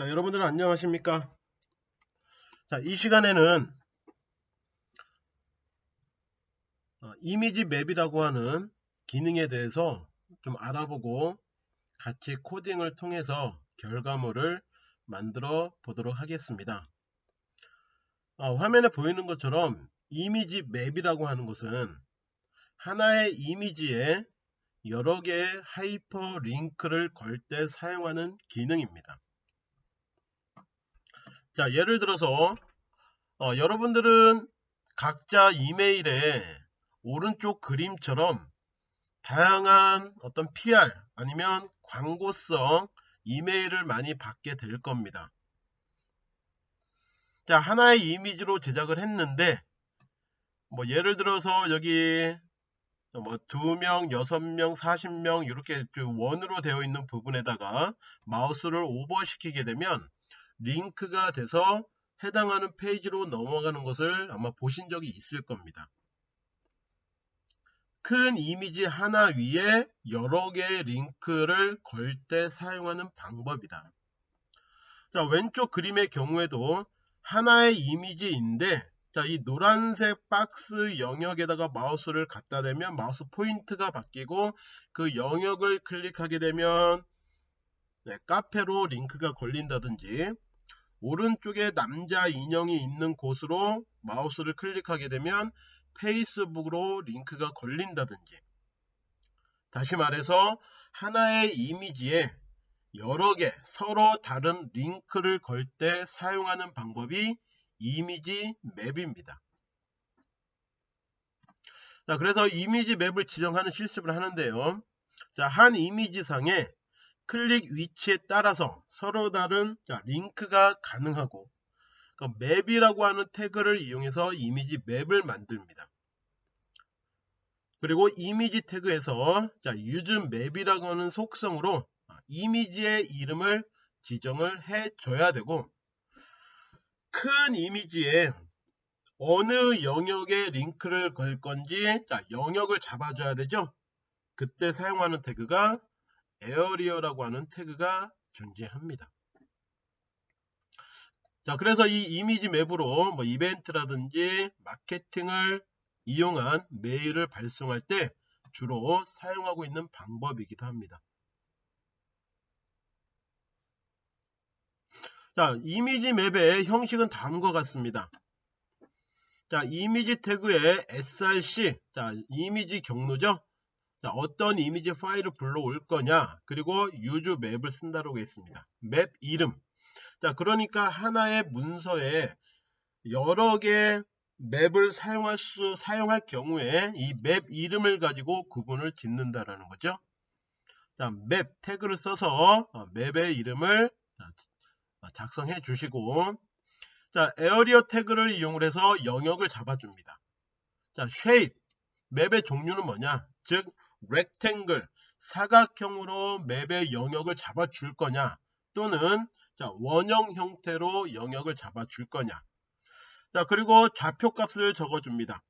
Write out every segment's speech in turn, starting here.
자, 여러분들 안녕하십니까? 자, 이 시간에는 어, image map이라고 하는 기능에 대해서 좀 알아보고 같이 코딩을 통해서 결과물을 만들어 보도록 하겠습니다. 어, 화면에 보이는 것처럼 image map이라고 하는 것은 하나의 이미지에 여러 개의 하이퍼 링크를 걸 때 사용하는 기능입니다. 자 예를 들어서 어, 여러분들은 각자 이메일에 오른쪽 그림처럼 다양한 어떤 PR 아니면 광고성 이메일을 많이 받게 될 겁니다. 자 하나의 이미지로 제작을 했는데 뭐 예를 들어서 여기 뭐 2명, 6명, 40명 이렇게 원으로 되어 있는 부분에다가 마우스를 오버시키게 되면 링크가 돼서 해당하는 페이지로 넘어가는 것을 아마 보신 적이 있을 겁니다. 큰 이미지 하나 위에 여러 개의 링크를 걸 때 사용하는 방법이다. 자, 왼쪽 그림의 경우에도 하나의 이미지인데 자, 이 노란색 박스 영역에다가 마우스를 갖다 대면 마우스 포인트가 바뀌고 그 영역을 클릭하게 되면 네, 카페로 링크가 걸린다든지 오른쪽에 남자 인형이 있는 곳으로 마우스를 클릭하게 되면 페이스북으로 링크가 걸린다든지 다시 말해서 하나의 이미지에 여러 개 서로 다른 링크를 걸 때 사용하는 방법이 이미지 맵입니다. 자, 그래서 이미지 맵을 지정하는 실습을 하는데요. 자, 한 이미지상에 클릭 위치에 따라서 서로 다른 자, 링크가 가능하고 그 맵이라고 하는 태그를 이용해서 이미지 맵을 만듭니다. 그리고 이미지 태그에서 자, use 맵이라고 하는 속성으로 이미지의 이름을 지정을 해 줘야 되고 큰 이미지에 어느 영역에 링크를 걸 건지 자, 영역을 잡아줘야 되죠. 그때 사용하는 태그가 에어리어라고 하는 태그가 존재합니다. 자, 그래서 이 이미지 맵으로 뭐 이벤트라든지 마케팅을 이용한 메일을 발송할 때 주로 사용하고 있는 방법이기도 합니다. 자, 이미지 맵의 형식은 다음과 같습니다. 자, 이미지 태그에 src, 자, 이미지 경로죠. 자, 어떤 이미지 파일을 불러올 거냐 그리고 use 맵을 쓴다고 했습니다. 맵 이름 자 그러니까 하나의 문서에 여러 개 맵을 사용할 수 사용할 경우에 이 맵 이름을 가지고 구분을 짓는다라는 거죠. 자, 맵 태그를 써서 어, 맵의 이름을 작성해 주시고 자, 에어리어 태그를 이용 해서 영역을 잡아줍니다. 자, shape 맵의 종류는 뭐냐? 즉 rectangle 사각형으로 맵의 영역을 잡아 줄 거냐 또는 자, 원형 형태로 영역을 잡아 줄 거냐. 자 그리고 좌표 값을 적어 줍니다.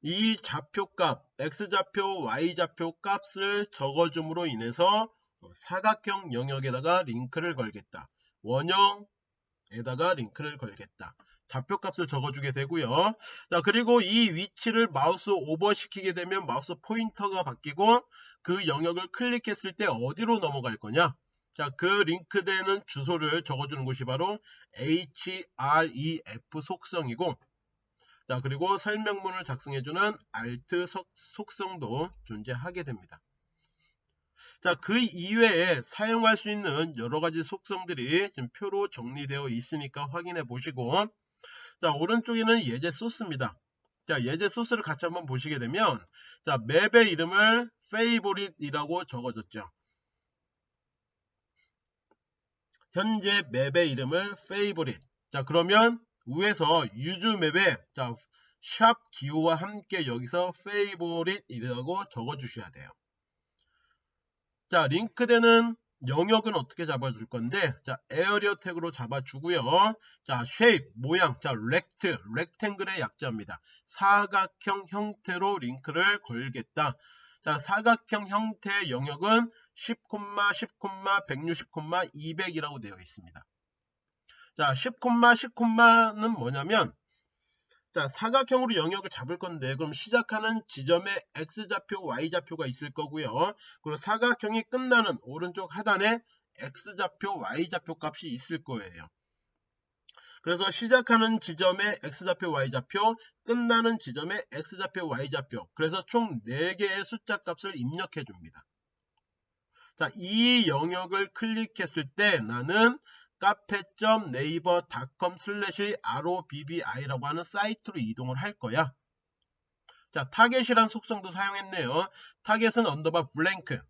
이 좌표값 x좌표 y좌표 값을 적어줌으로 인해서 사각형 영역에다가 링크를 걸겠다. 원형에다가 링크를 걸겠다 좌표 값을 적어주게 되고요. 자 그리고 이 위치를 마우스 오버 시키게 되면 마우스 포인터가 바뀌고 그 영역을 클릭했을 때 어디로 넘어갈 거냐 자, 그 링크되는 주소를 적어주는 것이 바로 href 속성이고 자, 그리고 설명문을 작성해주는 alt 속성도 존재하게 됩니다. 자, 그 이외에 사용할 수 있는 여러 가지 속성들이 지금 표로 정리되어 있으니까 확인해 보시고 자 오른쪽에는 예제 소스입니다. 자 예제 소스를 같이 한번 보시게 되면 자 맵의 이름을 favorite이라고 적어줬죠. 현재 맵의 이름을 favorite. 자 그러면 위에서 use 맵에 자 샵 기호와 함께 여기서 favorite이라고 적어 주셔야 돼요. 자 링크되는 영역은 어떻게 잡아줄 건데? 자 에어리어 태그로 잡아주고요. 자 shape 모양. 자 rect rectangle의 약자입니다. 사각형 형태로 링크를 걸겠다. 자, 사각형 형태의 영역은 10, 10, 160, 200이라고 되어 있습니다. 자, 10, 10는 뭐냐면 자, 사각형으로 영역을 잡을 건데 그럼 시작하는 지점에 x좌표, y좌표가 있을 거고요. 그리고 사각형이 끝나는 오른쪽 하단에 x좌표, y좌표 값이 있을 거예요. 그래서 시작하는 지점에 x좌표, y좌표, 끝나는 지점에 x좌표, y좌표. 그래서 총 4개의 숫자 값을 입력해 줍니다. 자, 이 영역을 클릭했을 때 나는 cafe.naver.com slash robbi라고 하는 사이트로 이동을 할 거야. 자, target이란 속성도 사용했네요. target은 underbar blank.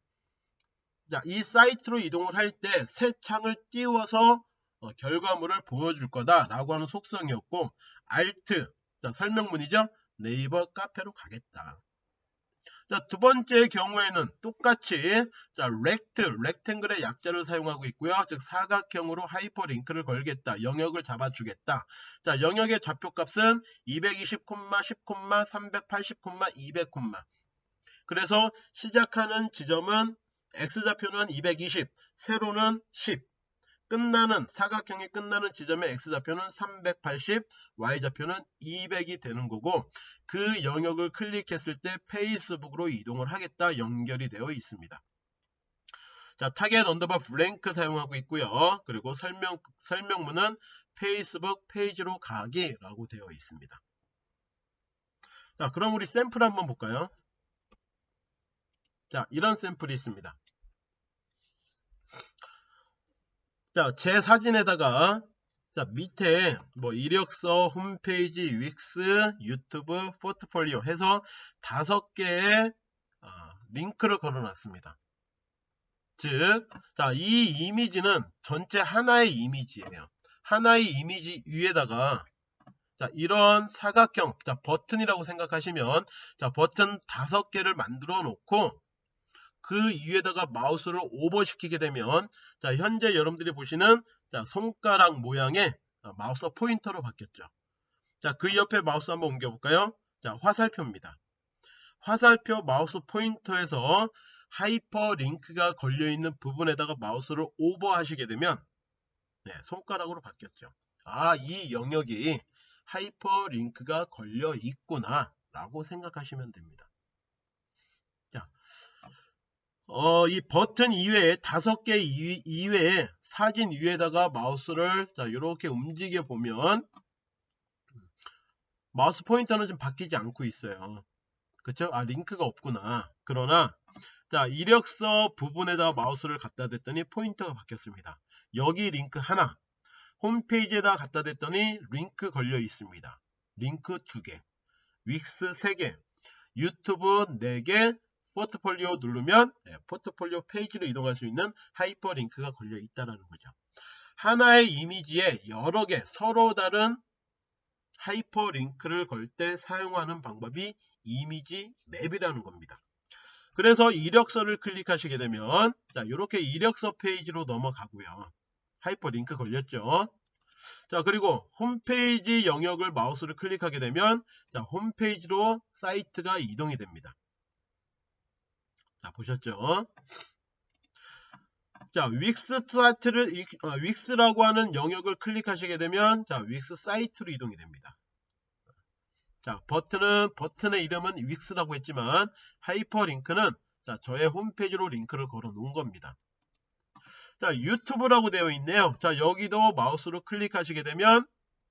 자, 이 사이트로 이동을 할 때 새 창을 띄워서 어, 결과물을 보여줄 거다라고 하는 속성이었고 alt 자 설명문이죠. 네이버 카페로 가겠다. 자, 두 번째 경우에는 똑같이 자, rect, rectangle의 약자를 사용하고 있고요. 즉 사각형으로 하이퍼링크를 걸겠다. 영역을 잡아주겠다. 자, 영역의 좌표값은 220, 10, 380, 200, 그래서 시작하는 지점은 x좌표는 220, 세로는 10, 끝나는 사각형이 끝나는 지점의 x좌표는 380, y좌표는 200이 되는 거고 그 영역을 클릭했을 때 페이스북으로 이동을 하겠다 연결이 되어 있습니다. 자, target underbar blank 사용하고 있고요. 그리고 설명 설명문은 페이스북 페이지로 가기라고 되어 있습니다. 자, 그럼 우리 샘플 한번 볼까요? 자, 이런 샘플이 있습니다. 자, 제 사진에다가 자, 밑에 뭐 이력서, 홈페이지, 윅스, 유튜브, 포트폴리오 해서 다섯 개의 어, 링크를 걸어 놨습니다. 즉, 자, 이 이미지는 전체 하나의 이미지예요. 하나의 이미지 위에다가 자, 이런 사각형, 자, 버튼이라고 생각하시면 자, 버튼 다섯 개를 만들어 놓고 그 위에다가 마우스를 오버시키게 되면 자 현재 여러분들이 보시는 자 손가락 모양의 어, 마우스 포인터로 바뀌었죠. 자 그 옆에 마우스 한번 옮겨볼까요? 자 화살표입니다. 화살표 마우스 포인터에서 하이퍼링크가 걸려있는 부분에다가 마우스를 오버하시게 되면 네, 손가락으로 바뀌었죠. 아, 이 영역이 하이퍼링크가 걸려 있구나 라고 생각하시면 됩니다. 어, 이 버튼 이외에 다섯 개 이외에 사진 위에다가 마우스를 자 이렇게 움직여 보면 마우스 포인터는 좀 바뀌지 않고 있어요. 그쵸? 아 링크가 없구나. 그러나 자 이력서 부분에다 마우스를 갖다 댔더니 포인터가 바뀌었습니다. 여기 링크 하나 홈페이지에다 갖다 댔더니 링크 걸려 있습니다. 링크 두개 Wix 세개 유튜브 네개 포트폴리오 누르면 네, 포트폴리오 페이지로 이동할 수 있는 하이퍼링크가 걸려 있다는 거죠. 하나의 이미지에 여러 개 서로 다른 하이퍼링크를 걸 때 사용하는 방법이 image map이라는 겁니다. 그래서 이력서를 클릭하시게 되면 자 이렇게 이력서 페이지로 넘어가고요. 하이퍼링크 걸렸죠. 자 그리고 홈페이지 영역을 마우스를 클릭하게 되면 자 홈페이지로 사이트가 이동이 됩니다. 자, 보셨죠? 자, Wix 사이트를, 어, Wix라고 하는 영역을 클릭하시게 되면, 자, Wix 사이트로 이동이 됩니다. 자, 버튼은, 버튼의 이름은 Wix라고 했지만, 하이퍼링크는, 자, 저의 홈페이지로 링크를 걸어 놓은 겁니다. 자, 유튜브라고 되어 있네요. 자, 여기도 마우스로 클릭하시게 되면,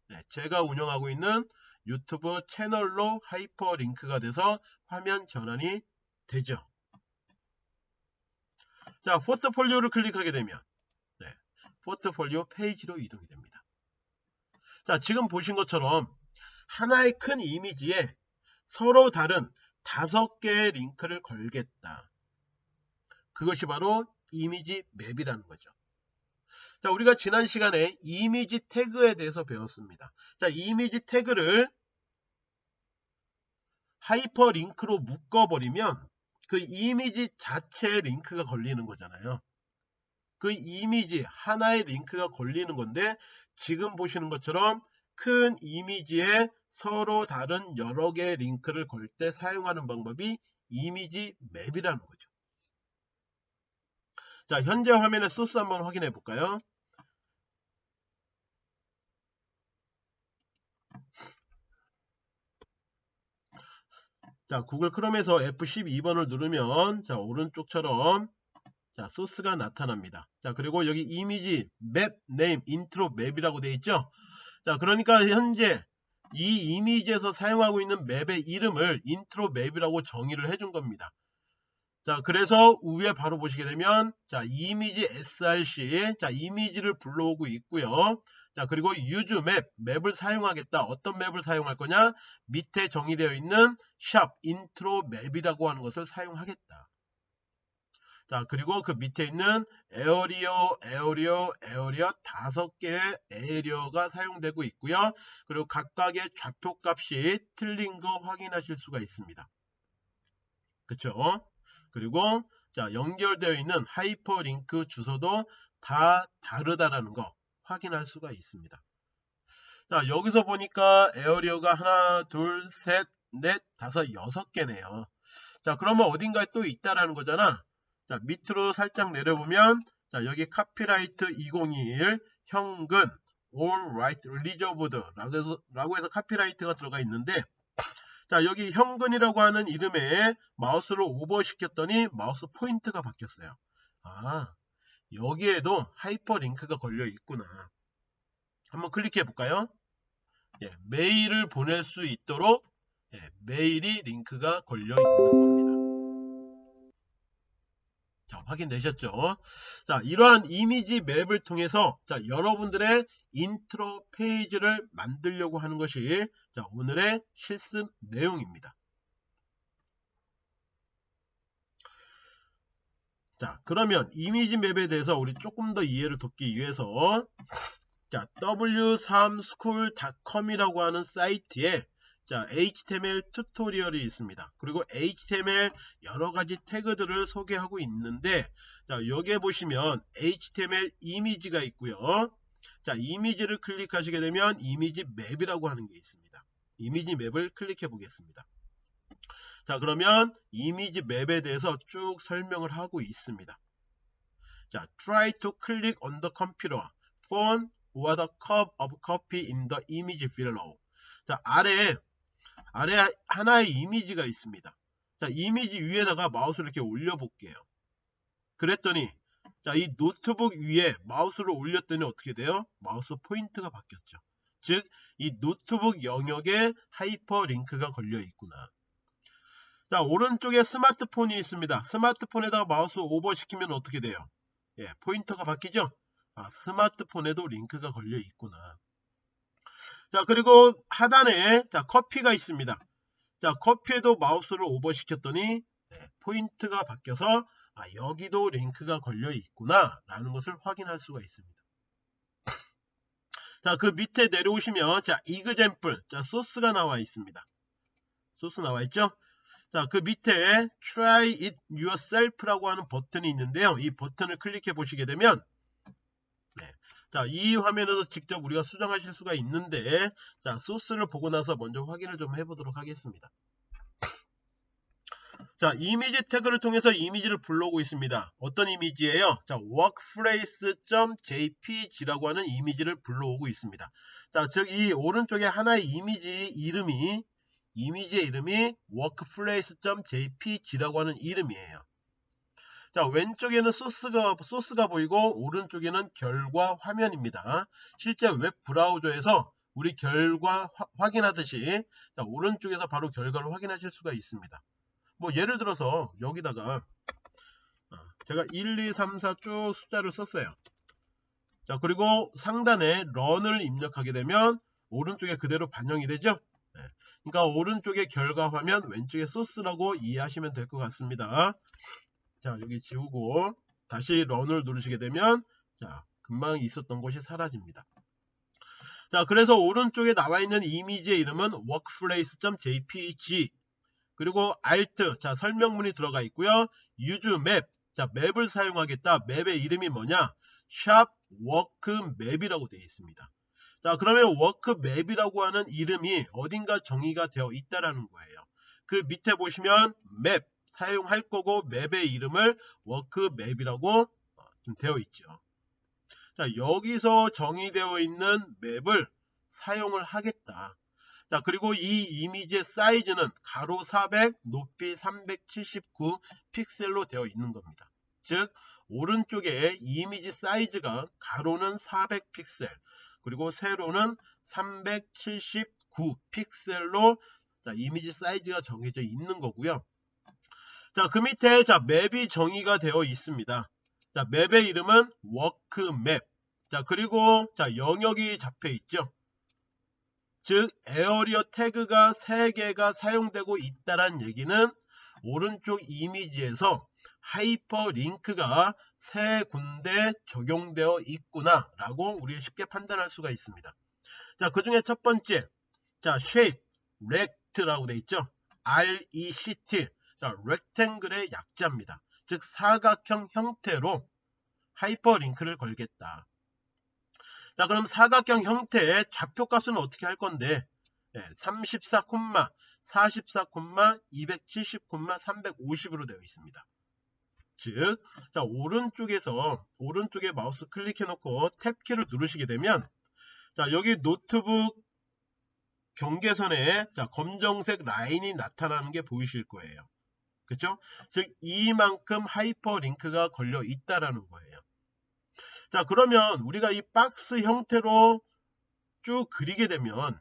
네, 제가 운영하고 있는 유튜브 채널로 하이퍼링크가 돼서 화면 전환이 되죠. 자, 포트폴리오를 클릭하게 되면 네, 포트폴리오 페이지로 이동이 됩니다. 자, 지금 보신 것처럼 하나의 큰 이미지에 서로 다른 다섯 개의 링크를 걸겠다. 그것이 바로 image map이라는 거죠. 자, 우리가 지난 시간에 이미지 태그에 대해서 배웠습니다. 자, 이미지 태그를 하이퍼링크로 묶어버리면 그 이미지 자체에 링크가 걸리는 거잖아요. 그 이미지 하나에 링크가 걸리는 건데 지금 보시는 것처럼 큰 이미지에 서로 다른 여러 개의 링크를 걸 때 사용하는 방법이 이미지 map이라는 거죠. 자, 현재 화면의 소스 한번 확인해 볼까요? 자, 구글 크롬에서 F12번을 누르면 자, 오른쪽처럼 자, 소스가 나타납니다. 자, 그리고 여기 이미지 map name intro map이라고 되어 있죠? 자, 그러니까 현재 이 이미지에서 사용하고 있는 map의 이름을 intro map이라고 정의를 해준 겁니다. 자, 그래서 위에 바로 보시게 되면 자, 이미지 src 자, 이미지를 불러오고 있고요. 자, 그리고 use 맵, 맵을 사용하겠다. 어떤 map을 사용할 거냐? 밑에 정의되어 있는 샵 intro map이라고 하는 것을 사용하겠다. 자, 그리고 그 밑에 있는 area, area, area 다섯 개의 area가 사용되고 있고요. 그리고 각각의 좌표 값이 틀린 거 확인하실 수가 있습니다. 그쵸? 그리고 자, 연결되어 있는 하이퍼링크 주소도 다 다르다라는 거 확인할 수가 있습니다. 자, 여기서 보니까 area가 하나, 둘, 셋, 넷, 다섯, 여섯 개네요. 자, 그러면 어딘가에 또 있다라는 거잖아. 자, 밑으로 살짝 내려보면 자, 여기 copyright 2021 현근 all right reserved 라고 해서, 라고 해서 copyright가 들어가 있는데 자, 여기 현근이라고 하는 이름에 마우스를 오버시켰더니 마우스 포인트가 바뀌었어요. 아, 여기에도 하이퍼링크가 걸려 있구나. 한번 클릭해 볼까요? 예, 메일을 보낼 수 있도록 예, 메일이 링크가 걸려 있는 겁니다. 자, 확인되셨죠? 자, 이러한 이미지 map을 통해서 자, 여러분들의 인트로 페이지를 만들려고 하는 것이 자, 오늘의 실습 내용입니다. 자, 그러면 이미지 map에 대해서 우리 조금 더 이해를 돕기 위해서 자, w3school.com이라고 하는 사이트에 자, HTML tutorial이 있습니다. 그리고 HTML 여러 가지 태그들을 소개하고 있는데 자, 여기에 보시면 HTML 이미지가 있고요. 자, 이미지를 클릭하시게 되면 이미지 맵이라고 하는 게 있습니다. 이미지 맵을 클릭해 보겠습니다. 자, 그러면 이미지 맵에 대해서 쭉 설명을 하고 있습니다. 자, try to click on the computer, phone, or the cup of coffee in the image below. 자, 아래에 아래 하나의 이미지가 있습니다. 자, 이미지 위에다가 마우스를 이렇게 올려 볼게요. 그랬더니 자, 이 노트북 위에 마우스를 올렸더니 어떻게 돼요? 마우스 포인트가 바뀌었죠. 즉, 이 노트북 영역에 하이퍼링크가 걸려 있구나. 자, 오른쪽에 스마트폰이 있습니다. 스마트폰에다가 마우스 오버시키면 어떻게 돼요? 예, 포인터가 바뀌죠? 아, 스마트폰에도 링크가 걸려 있구나. 자 그리고 하단에 자 커피가 있습니다. 자 커피에도 마우스를 오버시켰더니 네, 포인트가 바뀌어서 아, 여기도 링크가 걸려 있구나 라는 것을 확인할 수가 있습니다. 자 그 밑에 내려오시면 자 example 자 소스가 나와 있습니다. 소스 나와 있죠? 자 그 밑에 try it yourself 라고 하는 버튼이 있는데요. 이 버튼을 클릭해 보시게 되면 자, 이 화면에서 직접 우리가 수정하실 수가 있는데 자, 소스를 보고 나서 먼저 확인을 좀 해보도록 하겠습니다. 자, 이미지 태그를 통해서 이미지를 불러오고 있습니다. 어떤 이미지예요? 자, workplace.jpg라고 하는 이미지를 불러오고 있습니다. 자, 즉 이 오른쪽에 하나의 이미지 이름이 이미지의 이름이 workplace.jpg라고 하는 이름이에요. 자 왼쪽에는 소스가 소스가 보이고 오른쪽에는 결과 화면입니다. 실제 웹 브라우저에서 우리 결과 화, 확인하듯이 자, 오른쪽에서 바로 결과를 확인하실 수가 있습니다. 뭐 예를 들어서 여기다가 어, 제가 1, 2, 3, 4 쭉 숫자를 썼어요. 자 그리고 상단에 런을 입력하게 되면 오른쪽에 그대로 반영이 되죠. 네. 그러니까 오른쪽에 결과 화면 왼쪽에 소스라고 이해하시면 될 것 같습니다. 자 여기 지우고 다시 런을 누르시게 되면 자 금방 있었던 곳이 사라집니다. 자 그래서 오른쪽에 나와 있는 이미지의 이름은 workplace.jpg 그리고 alt 자 설명문이 들어가 있고요. use map 자 맵을 사용하겠다. 맵의 이름이 뭐냐? shop work map이라고 되어 있습니다. 자 그러면 work map이라고 하는 이름이 어딘가 정의가 되어 있다라는 거예요. 그 밑에 보시면 map 사용할 거고 맵의 이름을 워크맵이라고 어, 좀 되어 있죠. 자, 여기서 정의되어 있는 맵을 사용을 하겠다. 자, 그리고 이 이미지의 사이즈는 가로 400, 높이 379 픽셀로 되어 있는 겁니다. 즉, 오른쪽에 이미지 사이즈가 가로는 400 픽셀, 그리고 세로는 379 픽셀로 자, 이미지 사이즈가 정해져 있는 거고요. 자, 그 밑에 자, map이 정의가 되어 있습니다. 자, map의 이름은 workmap. 자, 그리고 자, 영역이 잡혀 있죠. 즉, area 태그가 3개가 사용되고 있다란 얘기는 오른쪽 이미지에서 하이퍼링크가 세 군데 적용되어 있구나 라고 우리 쉽게 판단할 수가 있습니다. 자, 그 중에 첫 번째, 자, shape, rect라고 되어 있죠. R-E-C-T, 자, rectangle의 약자입니다. 즉, 사각형 형태로 하이퍼링크를 걸겠다. 자, 그럼 사각형 형태의 좌표값은 어떻게 할 건데? 네, 34, 44, 270, 350으로 되어 있습니다. 즉, 자, 오른쪽에서, 오른쪽에 마우스 클릭해 놓고 탭키를 누르시게 되면, 자, 여기 노트북 경계선에, 자, 검정색 라인이 나타나는 게 보이실 거예요. 그쵸? 즉, 이만큼 하이퍼링크가 걸려 있다라는 거예요. 자, 그러면 우리가 이 박스 형태로 쭉 그리게 되면,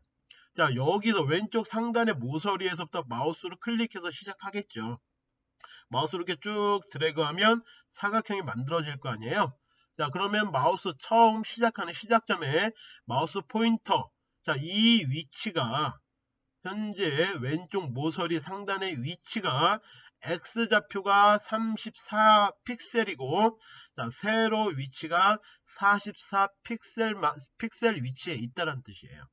자, 여기서 왼쪽 상단의 모서리에서부터 마우스로 클릭해서 시작하겠죠. 마우스로 이렇게 쭉 드래그하면 사각형이 만들어질 거 아니에요. 자 그러면 마우스 처음 시작하는 시작점에 마우스 포인터 자 이 위치가 현재 왼쪽 모서리 상단의 위치가 X좌표가 34 픽셀이고 자 세로 위치가 44 픽셀 픽셀 위치에 있다는 뜻이에요.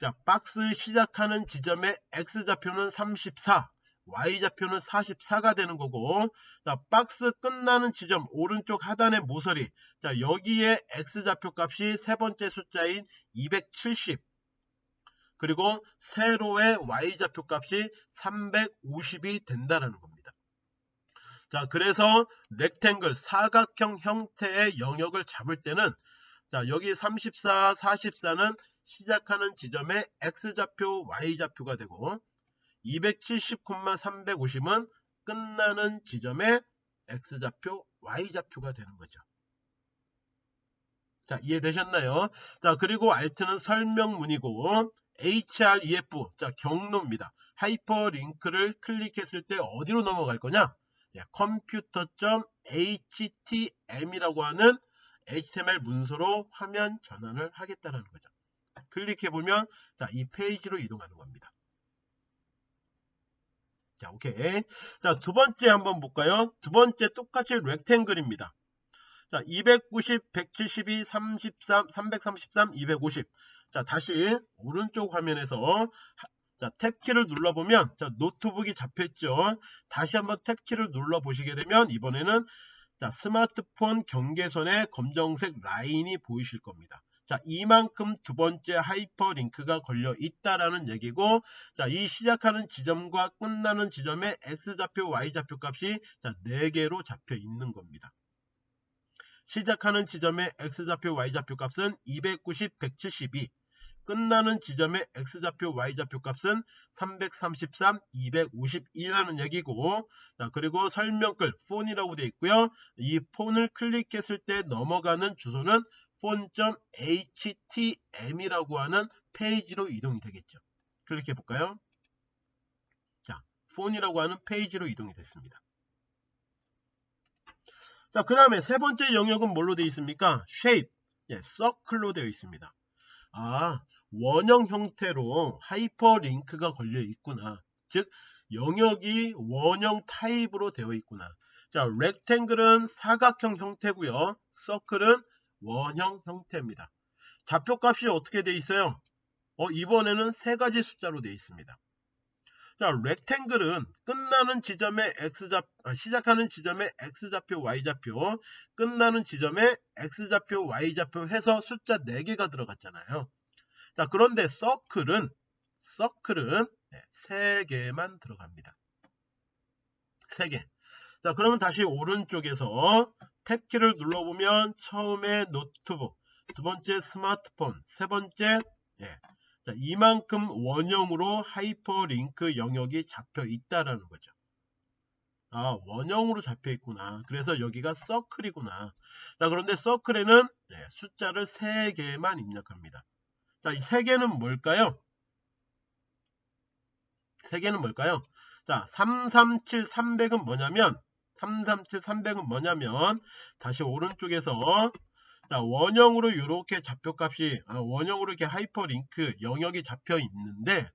자 박스 시작하는 지점의 X좌표는 34 y좌표는 44가 되는 거고 자 박스 끝나는 지점 오른쪽 하단의 모서리 자 여기에 x좌표 값이 세 번째 숫자인 270 그리고 세로의 y좌표 값이 350이 된다는 겁니다. 자 그래서 렉탱글 사각형 형태의 영역을 잡을 때는 자 여기 34, 44는 시작하는 지점의 x좌표, y좌표가 되고 270,350은 끝나는 지점의 x좌표, y좌표가 되는 거죠. 자, 이해되셨나요? 자, 그리고 alt는 설명문이고 href, 자, 경로입니다. 하이퍼링크를 클릭했을 때 어디로 넘어갈 거냐? 예, computer.htm이라고 하는 HTML 문서로 화면 전환을 하겠다는 거죠. 클릭해 보면 자, 이 페이지로 이동하는 겁니다. 자, 오케이. 자, 두 번째 한번 볼까요? 두 번째 똑같이 rectangle입니다. 자, 290, 172, 33, 333, 250. 자, 다시 오른쪽 화면에서 자, 탭키를 눌러보면 자, 노트북이 잡혔죠. 다시 한번 탭키를 눌러 보시게 되면 이번에는 자, 스마트폰 경계선에 검정색 라인이 보이실 겁니다. 자, 이만큼 두 번째 하이퍼링크가 걸려 있다라는 얘기고, 자, 이 시작하는 지점과 끝나는 지점의 x좌표, y좌표 값이 자, 4개로 잡혀 있는 겁니다. 시작하는 지점의 x좌표, y좌표 값은 290, 172. 끝나는 지점의 x좌표, y좌표 값은 333, 252라는 얘기고 자 그리고 설명글 폰이라고 되어 있고요. 이 폰을 클릭했을 때 넘어가는 주소는 phone.htm이라고 하는 페이지로 이동이 되겠죠. 클릭해 볼까요? 자, 폰이라고 하는 페이지로 이동이 됐습니다. 자, 그 다음에 세 번째 영역은 뭘로 되어 있습니까? shape, 예, circle로 되어 있습니다. 아, 원형 형태로 하이퍼링크가 걸려 있구나. 즉, 영역이 원형 타입으로 되어 있구나. 자, rectangle은 사각형 형태고요. circle은 원형 형태입니다. 좌표값이 어떻게 돼 있어요? 어, 이번에는 세 가지 숫자로 되어 있습니다. 자, 렉탱글은 끝나는 지점의 x좌 아, 시작하는 지점의 x좌표, y좌표, 끝나는 지점의 x좌표, y좌표 해서 숫자 4개가 들어갔잖아요. 자, 그런데 서클은 서클은 네, 3개만 들어갑니다. 3개. 자, 그러면 다시 오른쪽에서 탭키를 눌러보면 처음에 노트북, 두 번째 스마트폰, 세 번째 예. 자, 이만큼 원형으로 하이퍼링크 영역이 잡혀 있다라는 거죠. 아, 원형으로 잡혀 있구나. 그래서 여기가 서클이구나. 자, 그런데 서클에는 예, 숫자를 3개만 입력합니다. 자, 이 3개는 뭘까요? 3개는 뭘까요? 자, 337, 300은 뭐냐면 337, 300은 뭐냐면 다시 오른쪽에서 자, 원형으로 이렇게 좌표값이 아, 원형으로 이렇게 하이퍼링크 영역이 잡혀 있는데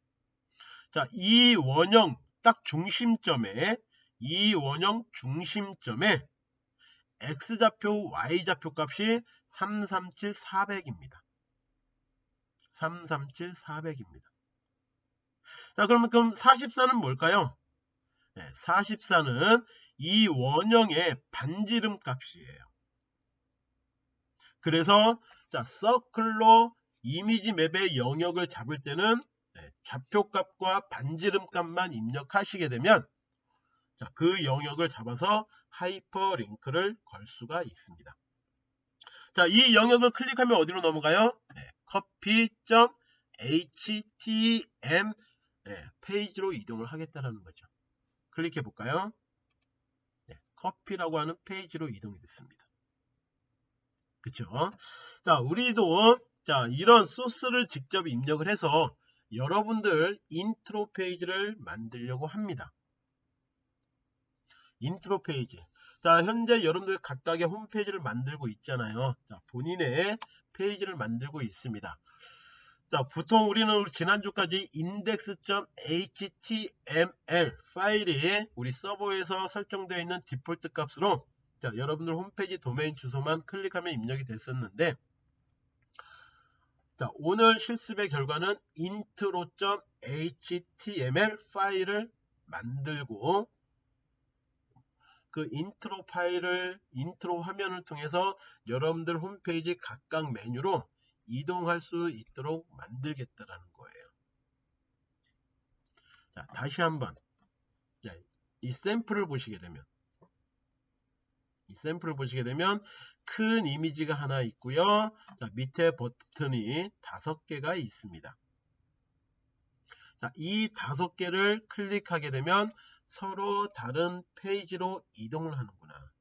자, 이 원형 딱 중심점에 이 원형 중심점에 x좌표, y좌표 값이 337, 400입니다. 337, 400입니다. 자, 그러면 그럼 44는 뭘까요? 네, 44는 이 원형의 반지름 값이에요. 그래서 자 서클로 이미지 맵의 영역을 잡을 때는 네, 좌표값과 반지름값만 입력하시게 되면 자, 그 영역을 잡아서 하이퍼링크를 걸 수가 있습니다. 자, 이 영역을 클릭하면 어디로 넘어가요? 네, coffee.htm 네, 페이지로 이동을 하겠다라는 거죠. 클릭해 볼까요? 네, 커피라고 하는 페이지로 이동이 됐습니다. 그쵸? 자, 우리도 자 이런 소스를 직접 입력을 해서 여러분들 인트로 페이지를 만들려고 합니다. 인트로 페이지. 자, 현재 여러분들 각각의 홈페이지를 만들고 있잖아요. 자, 본인의 페이지를 만들고 있습니다. 자, 보통 우리는 지난주까지 index.html 파일이 우리 서버에서 설정되어 있는 디폴트 값으로 자, 여러분들 홈페이지 도메인 주소만 클릭하면 입력이 됐었는데 자, 오늘 실습의 결과는 intro.html 파일을 만들고 그 인트로 파일을 인트로 화면을 통해서 여러분들 홈페이지 각각 메뉴로 이동할 수 있도록 만들겠다라는 거예요. 자, 다시 한번 자, 이 샘플을 보시게 되면 이 샘플을 보시게 되면 큰 이미지가 하나 있고요. 자, 밑에 버튼이 다섯 개가 있습니다. 자, 이 다섯 개를 클릭하게 되면 서로 다른 페이지로 이동을 하는구나.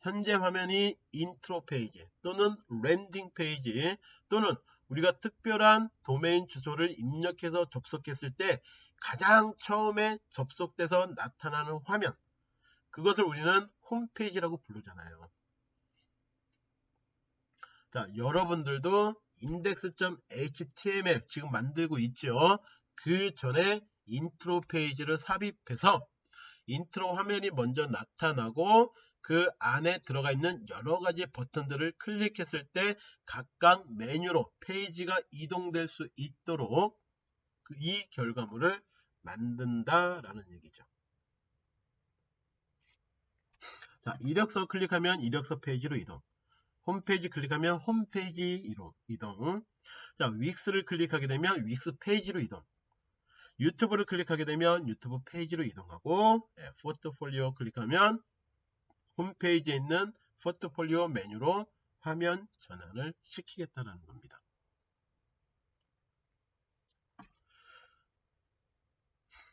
현재 화면이 인트로 페이지 또는 랜딩 페이지 또는 우리가 특별한 도메인 주소를 입력해서 접속했을 때 가장 처음에 접속돼서 나타나는 화면 그것을 우리는 홈페이지라고 부르잖아요. 자, 여러분들도 index.html 지금 만들고 있죠. 그 전에 인트로 페이지를 삽입해서 인트로 화면이 먼저 나타나고 그 안에 들어가 있는 여러 가지 버튼들을 클릭했을 때 각각 메뉴로 페이지가 이동될 수 있도록 그이 결과물을 만든다라는 얘기죠. 자, 이력서 클릭하면 이력서 페이지로 이동. 홈페이지 클릭하면 홈페이지로 이동. 자, Wix를 클릭하게 되면 Wix 페이지로 이동. 유튜브를 클릭하게 되면 유튜브 페이지로 이동하고 네, 포트폴리오 클릭하면 홈페이지에 있는 포트폴리오 메뉴로 화면 전환을 시키겠다는 겁니다.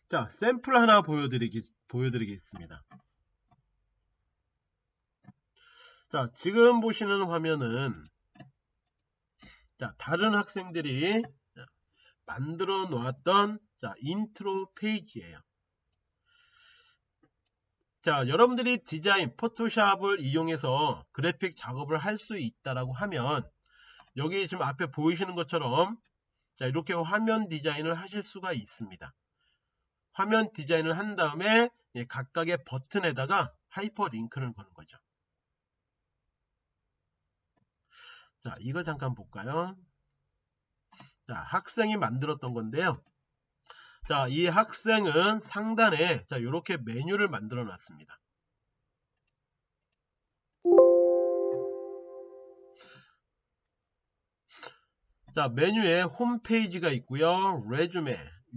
자, 샘플 하나 보여드리기, 보여드리겠습니다. 자, 지금 보시는 화면은 자, 다른 학생들이 만들어 놓았던 자, 인트로 페이지예요. 자, 여러분들이 디자인, 포토샵을 이용해서 그래픽 작업을 할 수 있다라고 하면 여기 지금 앞에 보이시는 것처럼 자, 이렇게 화면 디자인을 하실 수가 있습니다. 화면 디자인을 한 다음에 각각의 버튼에다가 하이퍼링크를 거는 거죠. 자, 이거 잠깐 볼까요? 자, 학생이 만들었던 건데요. 자, 이 학생은 상단에 자, 이렇게 메뉴를 만들어 놨습니다. 자, 메뉴에 홈페이지가 있고요. 레주메,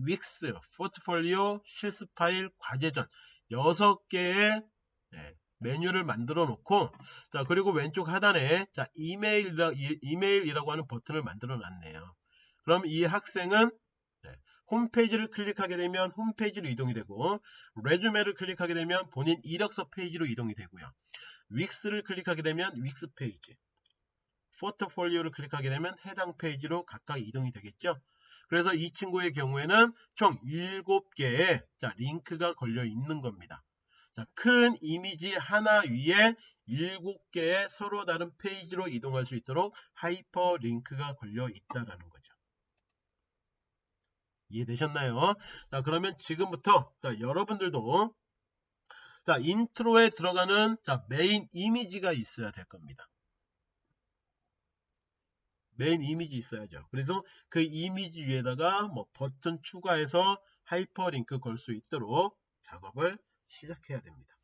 Wix, 포트폴리오, 실습 파일, 과제전 6개의 네, 메뉴를 만들어 놓고 자 그리고 왼쪽 하단에 자 이메일이라, 이메일이라고 하는 버튼을 만들어 놨네요. 그럼 이 학생은 네, 홈페이지를 클릭하게 되면 홈페이지로 이동이 되고 resume를 클릭하게 되면 본인 이력서 페이지로 이동이 되고요. Wix를 클릭하게 되면 Wix 페이지 포트폴리오를 클릭하게 되면 해당 페이지로 각각 이동이 되겠죠. 그래서 이 친구의 경우에는 총 7개의 자, 링크가 걸려 있는 겁니다. 자, 큰 이미지 하나 위에 7개의 서로 다른 페이지로 이동할 수 있도록 하이퍼 링크가 걸려 있다라는 거죠. 이해되셨나요? 자, 그러면 지금부터 자, 여러분들도 자, 인트로에 들어가는 자, 메인 이미지가 있어야 될 겁니다. 메인 이미지 있어야죠. 그래서 그 이미지 위에다가 뭐 버튼 추가해서 하이퍼링크 걸 수 있도록 작업을 시작해야 됩니다.